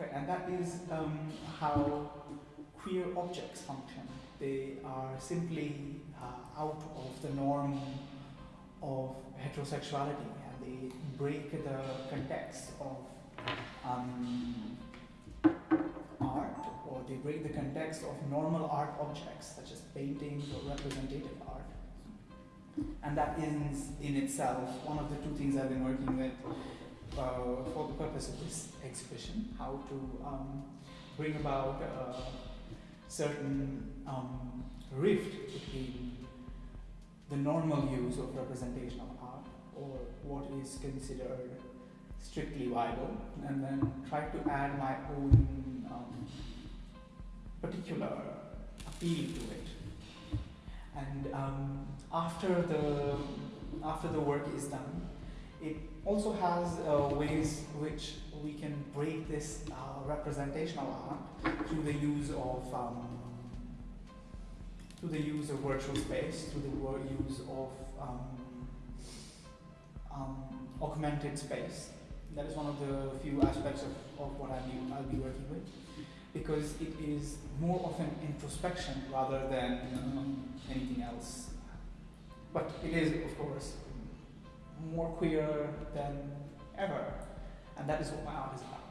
Correct, and that is um, how queer objects function. They are simply uh, out of the norm of heterosexuality and they break the context of um, art or they break the context of normal art objects such as paintings or representative art. And that is in itself one of the two things I've been working with uh, for the purpose of this exhibition, how to um, bring about a certain um, rift between the normal use of representation of art or what is considered strictly viable and then try to add my own um, particular appeal to it. And um, after the after the work is done, it also has uh, ways which we can break this uh, representational art through the use of um, through the use of virtual space, through the use of um, um, augmented space. That is one of the few aspects of, of what I'll be, I'll be working with because it is more of an introspection rather than um, anything else. But it is, of course, more queer than ever, and that is what my art is about.